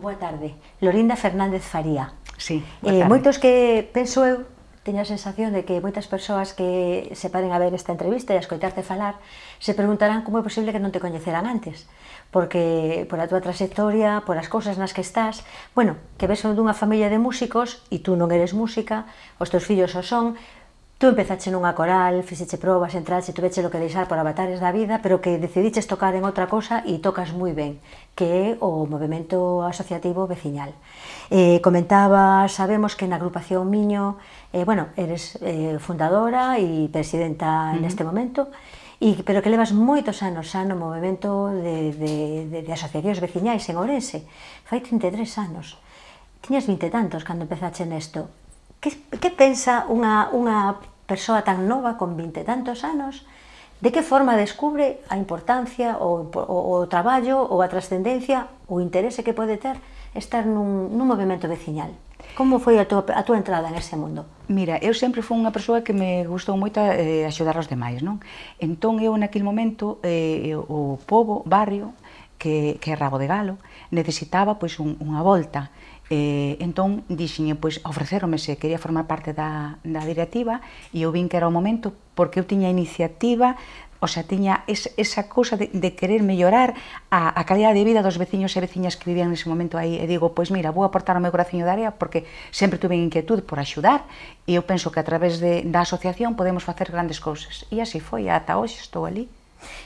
Boa tarde. Lorinda Fernández Faría. Sí, eh, moitos que, penso eu, teño a sensación de que moitas persoas que se paren a ver esta entrevista e a escoitarte falar se preguntarán como é posible que non te coñeceran antes porque por a túa trayectoria, por as cousas nas que estás bueno, que ves dunha familia de músicos e tú non eres música os teus fillos o son Tú empezaste nunha coral, fixeche probas, entraste, tuveche lo que deixar por avatares da vida, pero que decidiches tocar en outra cosa e tocas moi ben, que é o movimento asociativo veciñal. Eh, comentaba, sabemos que na agrupación Miño, eh, bueno, eres eh, fundadora e presidenta uh -huh. neste momento, e, pero que levas moitos anos xa no movimento de, de, de, de asociacións veciñais en Ourense. Fai 33 anos. Tiñas 20 tantos cando empezaste nesto que, que pensa unha, unha persoa tan nova, con vinte tantos anos, de que forma descubre a importancia, o, o, o traballo, ou a trascendencia, o interese que pode ter estar nun, nun movimento veciñal. Como foi a tua, a tua entrada en ese mundo? Mira, eu sempre fui unha persoa que me gustou moito eh, axudar aos demais, non? Entón eu naquele momento, eh, o povo, barrio, que, que é Rabo de Galo, necesitaba pois un, unha volta Eh, entón, dixiñe, eh, pois, ofrecerome se quería formar parte da, da directiva e eu vin que era o momento porque eu tiña iniciativa, o sea, tiña es, esa cousa de, de querer mellorar a, a calidad de vida dos veciños e veciñas que vivían nese momento aí. E digo, pois mira, vou aportar o meu coraciño de área porque sempre tuve inquietud por axudar e eu penso que a través de, da asociación podemos facer grandes cousas. E así foi, ata hoxe estou ali.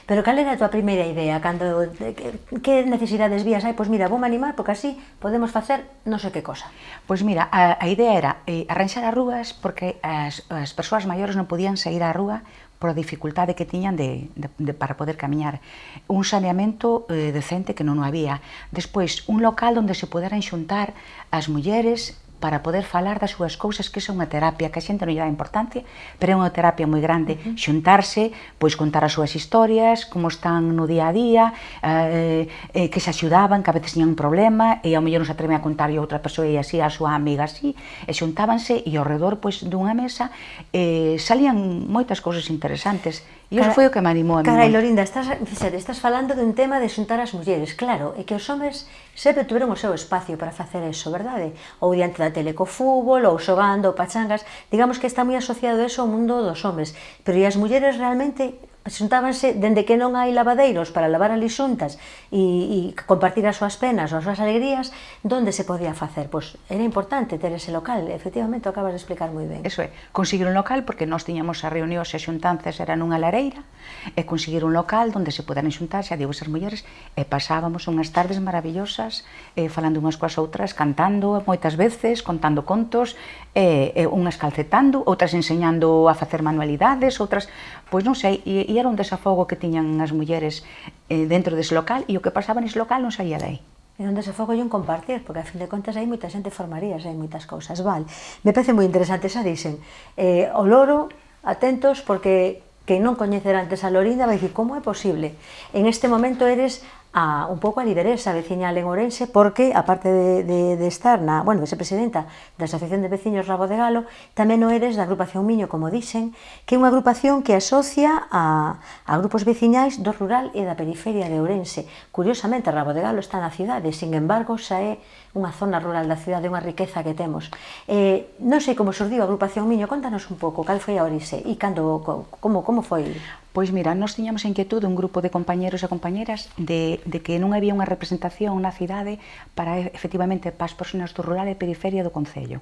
Pero cal era a tua primeira idea? Cando, que, que necesidades vías? hai? pois mira, vou animar porque así podemos facer non sei que cosa. Pois mira, a, a idea era eh, arranxar as rúas porque as, as persoas maiores non podían sair á rúa por a dificultade que tiñan de, de, de, para poder camiñar. Un saneamento eh, decente que non o había. Despois, un local onde se poderan xuntar as mulleres para poder falar das súas cousas, que é unha terapia que a xente non lle dá importancia, pero é unha terapia moi grande, uh -huh. xuntarse, pois contar as súas historias, como están no día a día, eh, eh, que se axudaban, que a veces tiñan un problema, e ao mellor non se atreve a contar a outra persoa e así, a súa amiga así, e xuntábanse e ao redor pois, dunha mesa eh, salían moitas cousas interesantes E iso foi o que me animou a mí. Carai, Lorinda, estás, fíxate, estás falando dun tema de xuntar as mulleres. Claro, é que os homes sempre tiveron o seu espacio para facer eso, verdade? Ou diante da tele co fútbol, ou xogando, ou pachangas. Digamos que está moi asociado eso ao mundo dos homes. Pero e as mulleres realmente xuntábanse dende que non hai lavadeiros para lavar ali xuntas e, e compartir as súas penas ou as súas alegrías, donde se podía facer? Pois era importante ter ese local, efectivamente, o acabas de explicar moi ben. Eso é, conseguir un local, porque nós tiñamos as reunións e xuntanzas eran unha lareira, e conseguir un local onde se poderan xuntar, xa digo, esas mulleres, e pasábamos unhas tardes maravillosas, eh, falando unhas coas outras, cantando moitas veces, contando contos, e, e, unhas calcetando, outras enseñando a facer manualidades, outras pois non sei, e, e era un desafogo que tiñan as mulleres eh, dentro dese local e o que pasaba nese local non saía dai. E un desafogo e un compartir, porque a fin de contas hai moita xente formaría, hai moitas cousas, val. Me parece moi interesante, xa dixen, eh, o loro, atentos, porque que non coñecer antes a Lorinda vai dicir como é posible. En este momento eres a, un pouco a lideresa veciñal en Ourense, porque, aparte de, de, de estar na, bueno, de ser presidenta da Asociación de Veciños Rabo de Galo, tamén o eres da agrupación Miño, como dicen, que é unha agrupación que asocia a, a grupos veciñais do rural e da periferia de Ourense. Curiosamente, Rabo de Galo está na cidade, sin embargo, xa é unha zona rural da cidade, unha riqueza que temos. Eh, non sei como surdiu a agrupación Miño, contanos un pouco, cal foi a Ourense e cando, como, como foi? Pois mira, nós tiñamos a inquietude un grupo de compañeros e compañeras de, de que non había unha representación na cidade para efectivamente para as persoas do rural e periferia do Concello.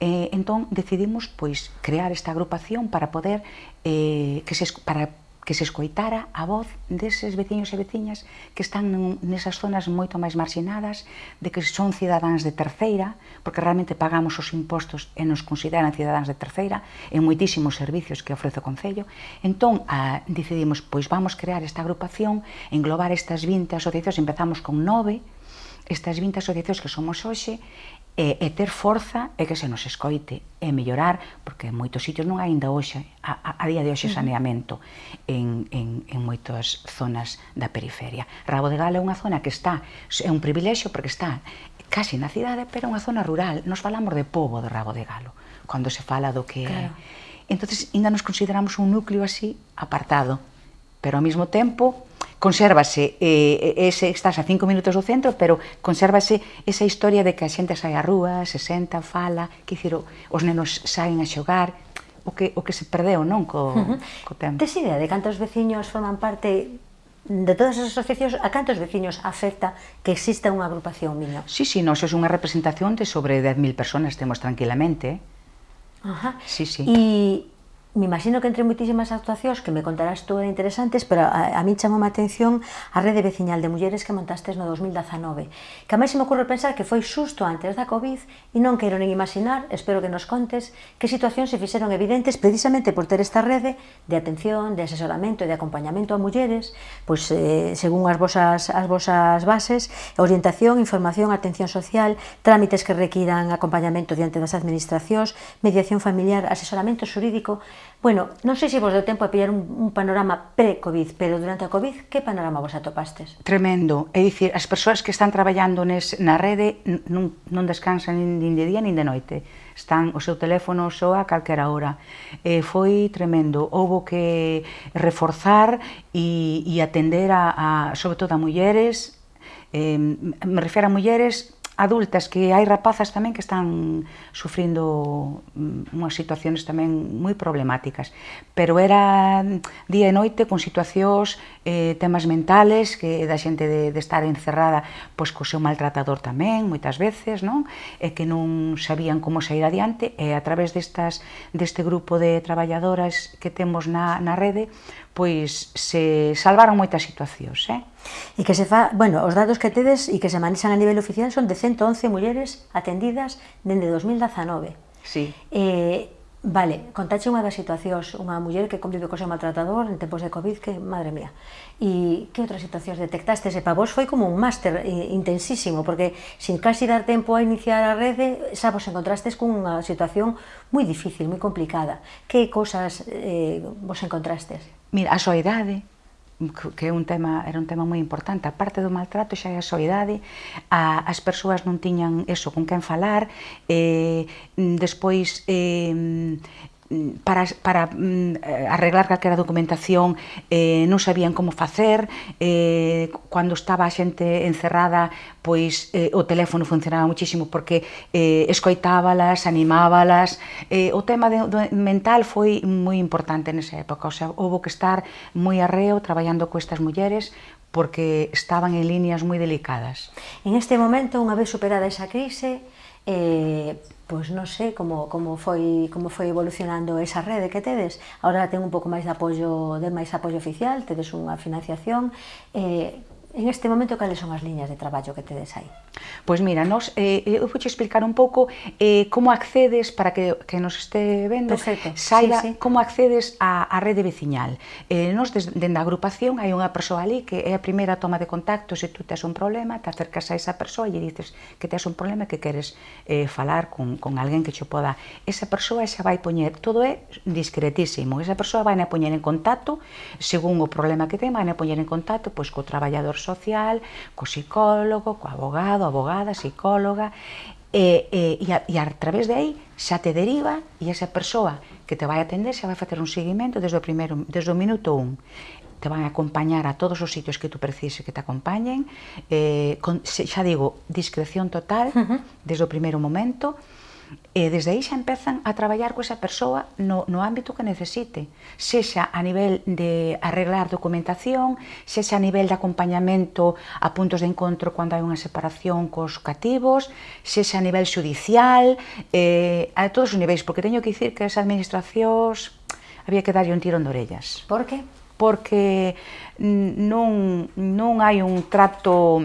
Eh, entón decidimos pois crear esta agrupación para poder eh, que se, para que se escoitara a voz deses veciños e veciñas que están nesas zonas moito máis marxinadas, de que son cidadáns de terceira, porque realmente pagamos os impostos e nos consideran cidadáns de terceira, en moitísimos servicios que ofrece o Concello. Entón, a, decidimos, pois vamos crear esta agrupación, englobar estas 20 asociacións, empezamos con nove, estas 20 asociacións que somos hoxe, e, e ter forza e que se nos escoite e mellorar, porque en moitos sitios non hai ainda hoxe, a, a día de hoxe saneamento en, en, en moitas zonas da periferia. Rabo de Gala é unha zona que está, é un privilexio porque está casi na cidade, pero é unha zona rural. Nos falamos de povo de Rabo de Galo, cando se fala do que claro. é. Entón, ainda nos consideramos un núcleo así apartado, pero ao mesmo tempo consérvase, eh, eh, ese, estás a cinco minutos do centro, pero consérvase esa historia de que a xente sai á rúa, se senta, fala, que dicir, os nenos saen a xogar, o que, o que se perdeu non co, uh -huh. co tempo. Tes idea de cantos veciños forman parte de todas as asociacións, a cantos veciños afecta que exista unha agrupación miño? Sí, sí, nós é unha representación de sobre 10.000 personas temos tranquilamente. Ajá. Sí, sí. E me imagino que entre moitísimas actuacións que me contarás tú interesantes, pero a, a mí chamou a atención a rede veciñal de mulleres que montastes no 2019, que a máis se me ocorre pensar que foi xusto antes da COVID e non quero nin imaginar, espero que nos contes, que situacións se fixeron evidentes precisamente por ter esta rede de atención, de asesoramento e de acompañamento a mulleres, pois eh, según as vosas, as vosas bases, orientación, información, atención social, trámites que requiran acompañamento diante das administracións, mediación familiar, asesoramento xurídico, Bueno, non sei se vos deu tempo a pillar un, un panorama pre-Covid, pero durante a Covid, que panorama vos atopastes? Tremendo, é dicir, as persoas que están traballando nes, na rede non, non descansan nin, nin de día nin de noite, están o seu teléfono soa a calquera hora. E foi tremendo, houbo que reforzar e, e atender a, a, sobre todo a mulleres, eh, me refiro a mulleres adultas, que hai rapazas tamén que están sufrindo mm, unhas situaciones tamén moi problemáticas. Pero era día e noite con situacións, eh, temas mentales, que da xente de, de estar encerrada pois, co seu maltratador tamén, moitas veces, non? e que non sabían como sair adiante, e a través destas, deste grupo de traballadoras que temos na, na rede, pois se salvaron moitas situacións. Eh? E que se fa, bueno, os datos que tedes e que se manexan a nivel oficial son de 111 mulleres atendidas dende 2019. Sí. Eh, Vale, contache unha das situacións, unha muller que convive co seu maltratador en tempos de Covid, que, madre mía. E que outras situacións detectaste? E para vos foi como un máster eh, intensísimo, porque sin casi dar tempo a iniciar a rede, xa vos encontrastes cunha situación moi difícil, moi complicada. Que cousas eh, vos encontrastes? Mira, a soidade, que é un tema, era un tema moi importante, a parte do maltrato xa é a soidade, a, as persoas non tiñan eso con quen falar, eh, despois eh, Mm, para, para mm, eh, arreglar calquera documentación eh, non sabían como facer, eh, cando estaba a xente encerrada, pois eh, o teléfono funcionaba muchísimo porque eh, escoitábalas, animábalas, eh, o tema de, do mental foi moi importante nesa época, o sea, houve que estar moi arreo traballando coestas mulleres porque estaban en líneas moi delicadas. En este momento, unha vez superada esa crise, eh, pois non sei como, como, foi, como foi evolucionando esa rede que tedes. Agora ten un pouco máis de apoio, de máis apoio oficial, tedes unha financiación. Eh, en este momento cales son as liñas de traballo que tedes aí? Pois mira, nos, eh, eu vou explicar un pouco eh, como accedes, para que, que nos este vendo, Perfecto. saiba sí, sí. como accedes á, á rede veciñal. Eh, nos, desde a agrupación, hai unha persoa ali que é a primeira toma de contacto, se tú tes un problema, te acercas a esa persoa e dices que tes un problema que queres eh, falar con, con alguén que xo poda. Esa persoa xa vai poñer, todo é discretísimo, esa persoa vai a poñer en contacto, según o problema que ten, vai a poñer en contacto pois, co traballador social, co psicólogo, co abogado, abogada, psicóloga, e, e, e, a, e a través de aí xa te deriva e esa persoa que te vai atender xa vai facer un seguimento desde o, primeiro, desde o minuto 1 te van a acompañar a todos os sitios que tú precises que te acompañen, eh, con, xa digo, discreción total uh -huh. desde o primeiro momento, E desde aí xa empezan a traballar coa esa persoa no, no ámbito que necesite, sexa a nivel de arreglar documentación, sexa a nivel de acompañamento a puntos de encontro cando hai unha separación cos cativos, sexa a nivel judicial, eh, a todos os niveis, porque teño que dicir que as administracións había que darlle un tirón de orellas. Por que? Porque non, non hai un trato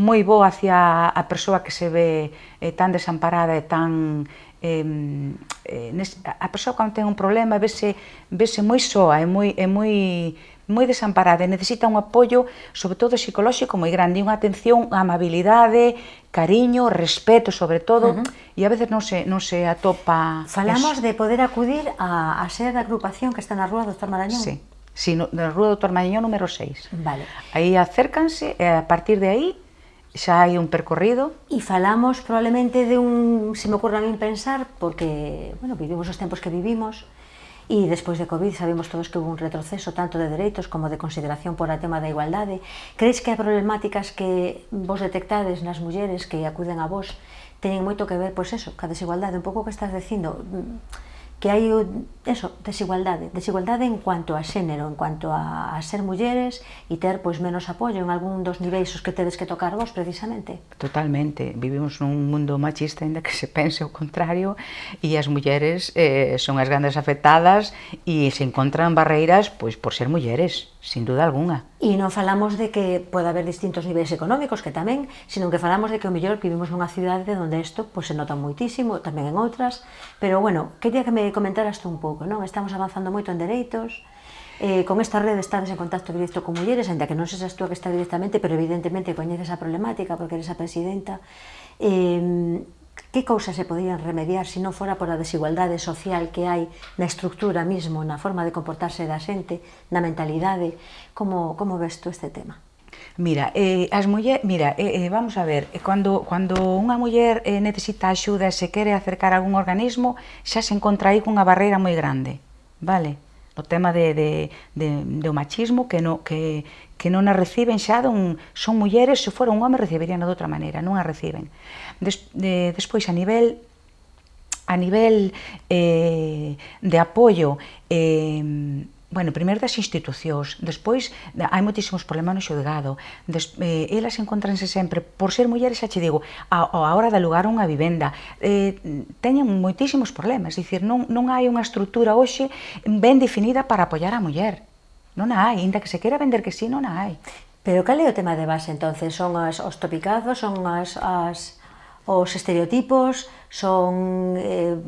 moi bo hacia a persoa que se ve eh, tan desamparada e tan eh, nes, a persoa cando ten un problema vese, vese moi soa, é moi, é moi, moi desamparada e necesita un apoio, sobre todo psicolóxico, moi grande, unha atención, amabilidade, cariño, respeto sobre todo, uh -huh. e a veces non se, non se atopa... Falamos eso. de poder acudir a, a ser da agrupación que está na rúa Dr. Marañón. Sí, sí no, na rúa Dr. Marañón número 6. Vale. Aí acércanse, e a partir de aí xa hai un percorrido. E falamos probablemente de un, se me ocurre a min pensar, porque, bueno, vivimos os tempos que vivimos, e despois de Covid sabemos todos que hubo un retroceso tanto de dereitos como de consideración por o tema da igualdade. Crees que as problemáticas que vos detectades nas mulleres que acuden a vos teñen moito que ver, pois eso, ca desigualdade, un pouco que estás dicindo, que hai eso, desigualdade, desigualdade en cuanto a xénero, en cuanto a, a ser mulleres e ter pois menos apoio en algún dos niveis os que tedes que tocar vos precisamente. Totalmente, vivimos nun mundo machista ainda que se pense o contrario e as mulleres eh, son as grandes afectadas e se encontran barreiras pois por ser mulleres, sin duda alguna. E non falamos de que pode haber distintos niveis económicos que tamén, sino que falamos de que o mellor vivimos nunha cidade onde isto pois, se nota moitísimo, tamén en outras, pero bueno, quería que me comentaras tú un pouco pouco, non? Estamos avanzando moito en dereitos, Eh, con esta rede estás en contacto directo con mulleres, ainda que non sexas tú a que está directamente, pero evidentemente coñeces a problemática porque eres a presidenta. Eh, que cousas se podían remediar se si non fora por a desigualdade social que hai na estructura mismo, na forma de comportarse da xente, na mentalidade? Como, como ves tú este tema? Mira, eh, as muller, mira, eh, eh, vamos a ver, eh, cando, cando unha muller eh, necesita axuda e se quere acercar a algún organismo, xa se encontra aí cunha barreira moi grande, vale? O tema de, de, de, do machismo que, no, que, que non a reciben xa dun, son mulleres, se fora un home recibirían de outra maneira, non a reciben. Des, de, despois, a nivel a nivel eh, de apoio eh, bueno, primeiro das institucións, despois hai moitísimos problemas no xulgado, des, eh, elas encontranse sempre, por ser mulleres, xa che digo, a, a hora de alugar unha vivenda, eh, teñen moitísimos problemas, dicir, non, non hai unha estrutura hoxe ben definida para apoiar a muller, non a hai, inda que se quera vender que sí, non a hai. Pero cal é o tema de base, entonces? Son as, os topicazos, son as, as os estereotipos, son, eh,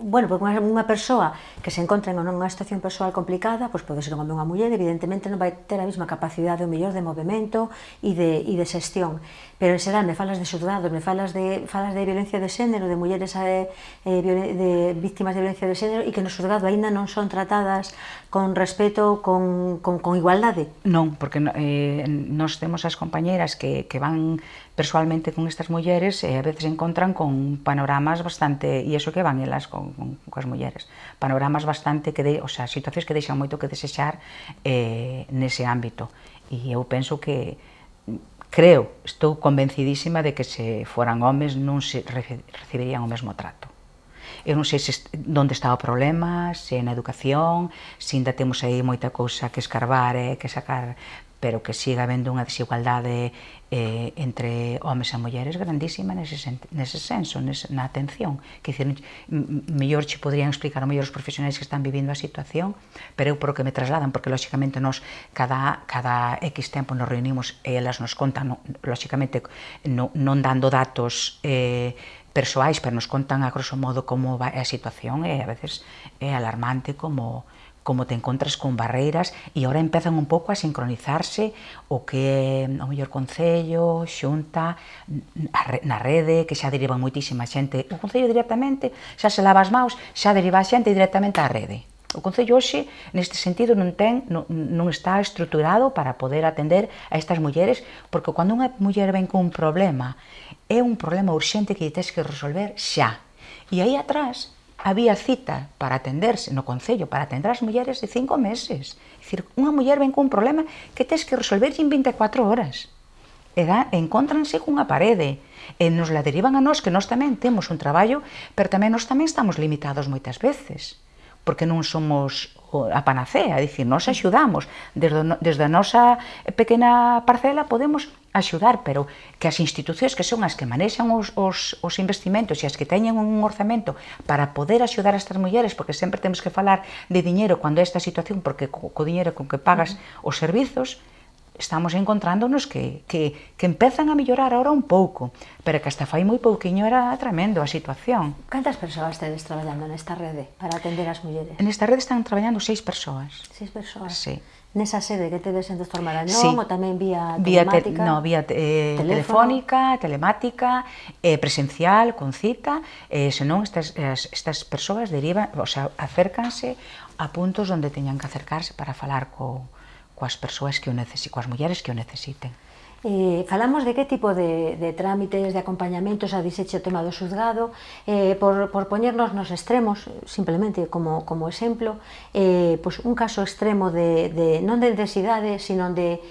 bueno, porque unha, unha persoa que se encontra en unha situación persoal complicada, pois pode ser como unha muller, evidentemente non vai ter a mesma capacidade ou mellor de movimento e de, e de xestión. Pero en xeral me falas de xurdados, me falas de, falas de violencia de xénero, de mulleres eh, eh de, de víctimas de violencia de xénero e que no xurgado aínda non son tratadas con respeto, con, con, con igualdade? Non, porque eh, nos temos as compañeras que, que van persoalmente con estas mulleres e eh, a veces encontran con panoramas bastante, e iso que van elas con, con, coas mulleres, panoramas bastante, que de, o sea, situacións que deixan moito que desexar eh, nese ámbito. E eu penso que, creo, estou convencidísima de que se foran homes non se recibirían o mesmo trato. Eu non sei se onde está o problema, se na educación, se ainda temos aí moita cousa que escarbar e que sacar, pero que siga habendo unha desigualdade eh, entre homes e mulleres grandísima nese, nese senso, nese, na atención. Que dicir, mellor che podrían explicar mellor os profesionais que están vivindo a situación, pero eu por que me trasladan, porque lóxicamente nós cada, cada X tempo nos reunimos e elas nos contan, no, lóxicamente no, non dando datos eh, persoais, pero nos contan a grosso modo como vai a situación e a veces é alarmante como como te encontras con barreiras e agora empezan un pouco a sincronizarse o que é o mellor concello, xunta, na rede, que xa deriva moitísima xente. O concello directamente xa se lava as maus, xa deriva a xente directamente á rede. O Concello hoxe, neste sentido, non, ten, non, non está estruturado para poder atender a estas mulleres, porque cando unha muller ven con un problema, é un problema urxente que tens que resolver xa. E aí atrás había cita para atenderse no Concello, para atender as mulleres de cinco meses. É dicir, unha muller ven con un problema que tens que resolver en 24 horas. E da, encontranse cunha parede e nos la derivan a nós que nós tamén temos un traballo, pero tamén nós tamén estamos limitados moitas veces porque non somos a panacea, é dicir, nos axudamos, desde, desde a nosa pequena parcela podemos axudar, pero que as institucións que son as que manexan os, os, os investimentos e as que teñen un orzamento para poder axudar a estas mulleres, porque sempre temos que falar de diñeiro cando é esta situación, porque co, co diñeiro con que pagas uh -huh. os servizos, estamos encontrándonos que, que, que empezan a mellorar ahora un pouco, pero que hasta fai moi pouquiño era tremendo a situación. Cantas persoas tedes traballando nesta rede para atender as mulleres? Nesta rede están traballando seis persoas. Seis persoas? Sí. Nesa sede que tedes en Doctor Marañón sí. ou tamén vía telemática? Vía te, no, vía eh, telefónica, telemática, eh, presencial, con cita, eh, senón estas, estas persoas derivan, o sea, acércanse a puntos onde teñan que acercarse para falar co, coas persoas que o necesiten, coas mulleres que o necesiten. Eh, falamos de que tipo de, de trámites, de acompañamentos a diseche o tema do xuzgado, eh, por, por poñernos nos extremos, simplemente como, como exemplo, eh, pois un caso extremo de, de non de densidade, sino de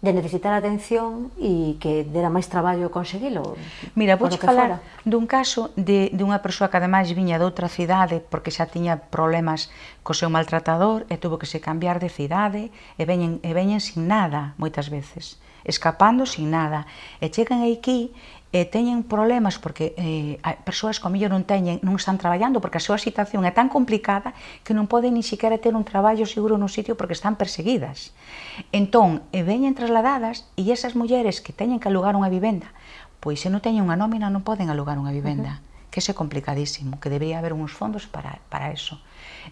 de necesitar atención e que dera máis traballo conseguilo? Mira, vou falar fora. dun caso de, de unha persoa que ademais viña de outra cidade porque xa tiña problemas co seu maltratador e tuvo que se cambiar de cidade e veñen, e veñen sin nada moitas veces escapando sin nada e chegan aquí eh, teñen problemas porque eh, persoas que ao mellor non teñen, non están traballando porque a súa situación é tan complicada que non poden ni siquiera ter un traballo seguro nun sitio porque están perseguidas. Entón, e veñen trasladadas e esas mulleres que teñen que alugar unha vivenda, pois se non teñen unha nómina non poden alugar unha vivenda, uh -huh. que é complicadísimo, que debería haber uns fondos para, para eso.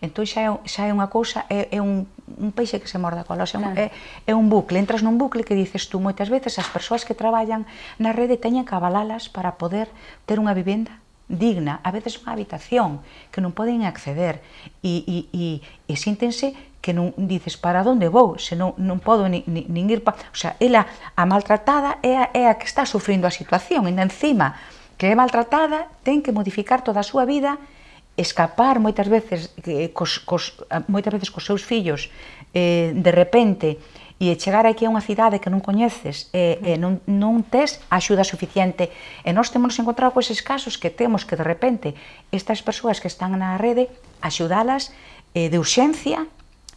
Entón xa é, xa é unha cousa, é, é un, un peixe que se morda cola, xa claro. é, é un bucle, entras nun bucle que dices tú moitas veces as persoas que traballan na rede teñen que avalalas para poder ter unha vivenda digna, a veces unha habitación que non poden acceder e, e, e, e síntense que non dices para onde vou, se non, non podo ni, ni, nin ir pa... O sea, ela a maltratada é a, é a que está sufrindo a situación, e encima que é maltratada ten que modificar toda a súa vida escapar moitas veces eh, cos, cos, moitas veces cos seus fillos eh, de repente e chegar aquí a unha cidade que non coñeces e, e non, non tes axuda suficiente e nós temos encontrado con eses casos que temos que de repente estas persoas que están na rede axudalas eh, de urxencia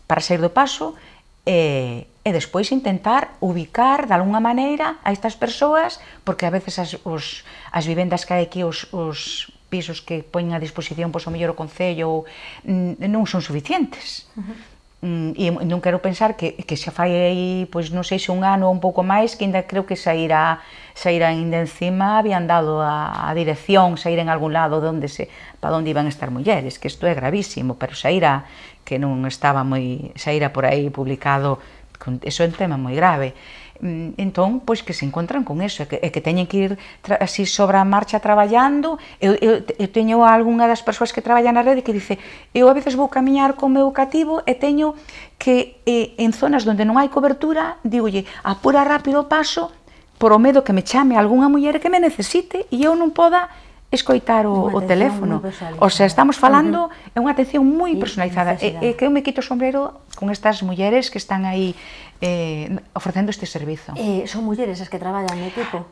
para sair do paso e, e despois intentar ubicar de alguna maneira a estas persoas porque a veces as, os, as vivendas que hai aquí os, os pisos que poñen a disposición, pois, o mellor o Concello, mm, non son suficientes. Uh -huh mm, e non quero pensar que, que xa fai aí, pois non sei se un ano ou un pouco máis, que ainda creo que sairá, sairá ainda encima, habían dado a, a dirección, sair en algún lado onde se, para onde iban estar mulleres, que isto é gravísimo, pero sairá que non estaba moi, sairá por aí publicado, con, eso é un tema moi grave. Mm, entón, pois que se encontran con eso, e que, e que teñen que ir así sobre a marcha traballando, eu, eu, eu teño algunha das persoas que traballa na rede que dice, eu a veces vou camiñar con meu cativo e teño que eh, en zonas onde non hai cobertura, digolle, apura rápido o paso, por o medo que me chame algunha muller que me necesite e eu non poda escoitar o, o teléfono. O sea, estamos falando, é unha atención moi personalizada. E, e que eu me quito o sombrero con estas mulleres que están aí eh, ofrecendo este servizo. Eh, son mulleres as que traballan no equipo?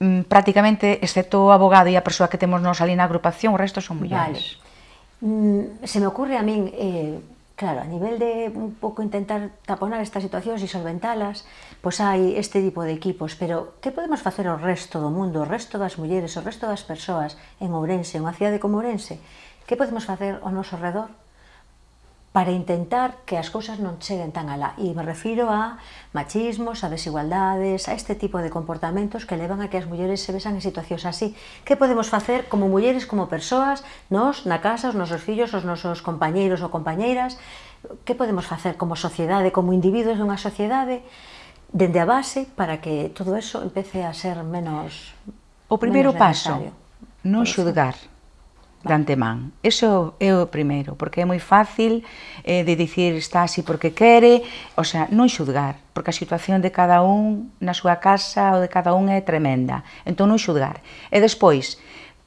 Mm, prácticamente, excepto o abogado e a persoa que temos nos ali na agrupación, o resto son mulleres. Vale. Mm, se me ocurre a min, eh, claro, a nivel de un pouco intentar taponar estas situacións e solventalas, pois hai este tipo de equipos, pero que podemos facer o resto do mundo, o resto das mulleres, o resto das persoas en Ourense, unha cidade como Ourense? Que podemos facer ao noso redor para intentar que as cousas non cheguen tan alá. E me refiro a machismos, a desigualdades, a este tipo de comportamentos que levan a que as mulleres se besan en situacións así. Que podemos facer como mulleres, como persoas, nós, na casa, os nosos fillos, os nosos compañeiros ou compañeiras? Que podemos facer como sociedade, como individuos dunha sociedade, dende a base, para que todo eso empece a ser menos O primeiro paso, non xudgar de antemán. Eso é o primeiro, porque é moi fácil eh, de dicir está así porque quere, o sea, non xudgar, porque a situación de cada un na súa casa ou de cada un é tremenda, entón non xudgar. E despois,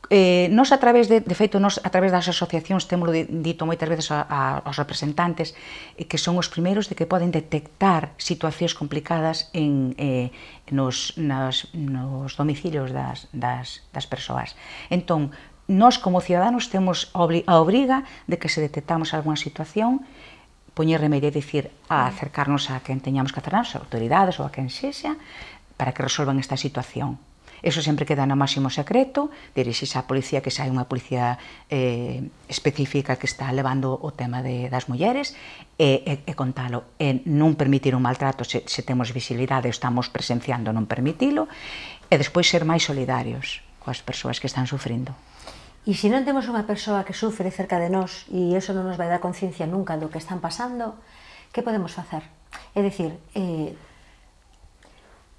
eh, nos a través de, de feito, nos a través das asociacións temos dito moitas veces a, a, aos representantes eh, que son os primeiros de que poden detectar situacións complicadas en, eh, nos, nas, nos domicilios das, das, das persoas. Entón, nós como ciudadanos temos a obriga de que se detectamos algunha situación poñer remedio, é dicir, a acercarnos a quen teñamos que acercarnos, a autoridades ou a quen sexa, para que resolvan esta situación. Eso sempre queda no máximo secreto, dirixis á policía que xa hai unha policía eh, específica que está levando o tema de, das mulleres e, e, e contalo, e non permitir un maltrato se, se temos visibilidade estamos presenciando non permitilo, e despois ser máis solidarios coas persoas que están sufrindo. E se non temos unha persoa que sufre cerca de nós e eso non nos vai dar conciencia nunca do que están pasando, que podemos facer? É dicir, eh,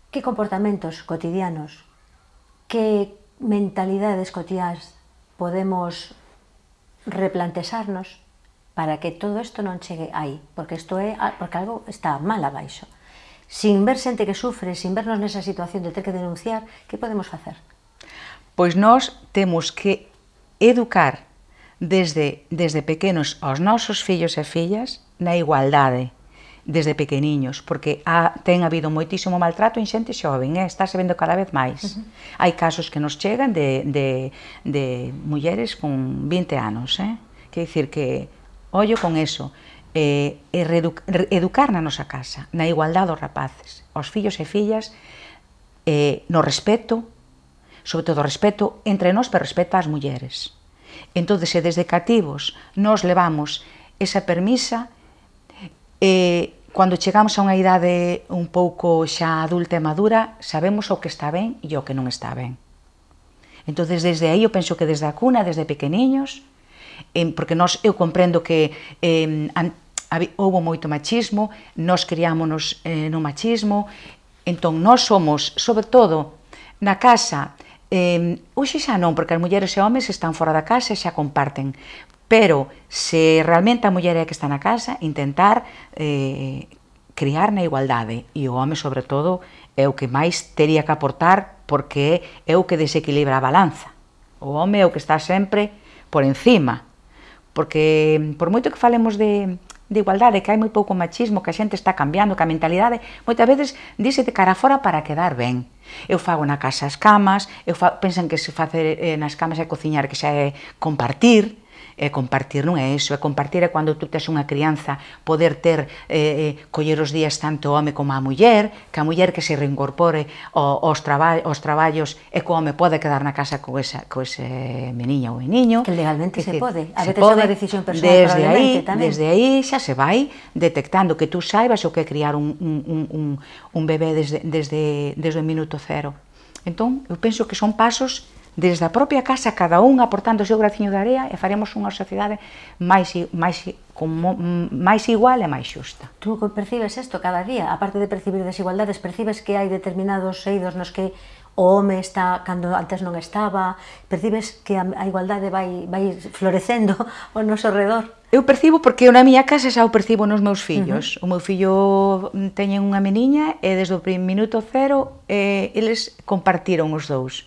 que comportamentos cotidianos, que mentalidades cotiás podemos replantexarnos para que todo isto non chegue aí, porque isto é porque algo está mal abaixo. sin ver xente que sufre, sin vernos nesa situación de ter que denunciar, que podemos facer? Pois nós temos que educar desde, desde pequenos aos nosos fillos e fillas na igualdade, desde pequeniños, porque ha, ten habido moitísimo maltrato en xente xoven, eh? estáse vendo cada vez máis. Uh -huh. Hai casos que nos chegan de, de, de mulleres con 20 anos, eh? que dicir que ollo con eso, eh, e reedu, educar na nosa casa, na igualdade dos rapaces, aos fillos e fillas, eh, no respeto, sobre todo respeto entre nós, pero respeto ás mulleres. Entón, se desde cativos nos levamos esa permisa, e cando chegamos a unha idade un pouco xa adulta e madura, sabemos o que está ben e o que non está ben. Entón, desde aí, eu penso que desde a cuna, desde pequeniños, eh, porque nós, eu comprendo que eh, houbo moito machismo, nós criámonos eh, no machismo, entón, nós somos, sobre todo, na casa, Eh, hoxe xa non, porque as mulleres e homes están fora da casa e xa comparten. Pero se realmente a muller é que está na casa, intentar eh, criar na igualdade. E o home, sobre todo, é o que máis tería que aportar porque é o que desequilibra a balanza. O home é o que está sempre por encima. Porque por moito que falemos de, de igualdade, que hai moi pouco machismo, que a xente está cambiando, que a mentalidade moitas veces dice de cara fora para quedar ben. Eu fago na casa as camas, eu fa, pensan que se facer eh, nas camas é cociñar, que xa é compartir, é compartir non é iso, é compartir é cando tú tes unha crianza poder ter, eh, eh coller os días tanto o home como a muller, que a muller que se reincorpore aos, traba aos traballos e que o home pode quedar na casa co, esa, co ese meniña ou meniño. Que legalmente que, se pode, a veces é unha decisión personal desde aí, tamén. Desde aí xa se vai detectando que tú saibas o que criar un, un, un, un bebé desde, desde, desde o minuto cero. Entón, eu penso que son pasos desde a propia casa, cada un aportando o seu graciño de area e faremos unha sociedade máis, máis, como, máis igual e máis xusta. Tú percibes isto cada día? A parte de percibir desigualdades, percibes que hai determinados eidos nos que o home está cando antes non estaba, percibes que a igualdade vai, vai florecendo ao noso redor? Eu percibo porque na miña casa xa o percibo nos meus fillos. Uh -huh. O meu fillo teñen unha meniña e desde o minuto cero eh, eles compartiron os dous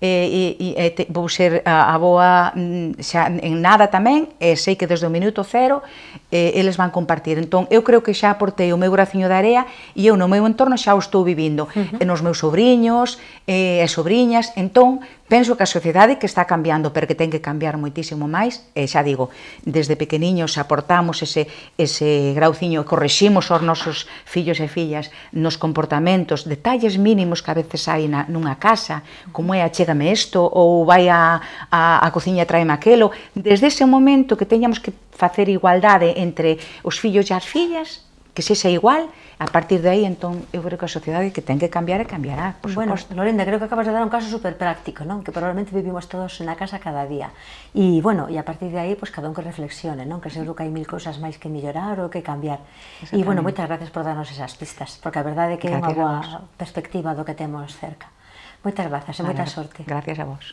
e, e, e te, vou ser a, a boa mm, xa en nada tamén, e sei que desde o minuto cero e, eles van compartir. Entón, eu creo que xa aportei o meu graciño de area e eu no meu entorno xa o estou vivindo, uh -huh. e nos meus sobrinhos e, e sobrinhas, entón, Penso que a sociedade que está cambiando, pero que ten que cambiar moitísimo máis, e xa digo, desde pequeniños aportamos ese, ese grauciño, correximos aos nosos fillos e fillas nos comportamentos, detalles mínimos que a veces hai na, nunha casa, como é achégame isto, ou vai a, a, a cociña traeme aquelo, desde ese momento que teñamos que facer igualdade entre os fillos e as fillas, que se sexa igual, a partir de aí, entón, eu creo que a sociedade que ten que cambiar e cambiará, por bueno, suposto. Lorenda, creo que acabas de dar un caso super práctico, non? Que probablemente vivimos todos na casa cada día. E, bueno, e a partir de aí, pues, cada un que reflexione, non? Que seguro que hai mil cousas máis que mellorar ou que cambiar. E, bueno, moitas gracias por darnos esas pistas, porque a verdade é que é unha boa perspectiva do que temos cerca. Moitas grazas e moita sorte. Gracias a vos.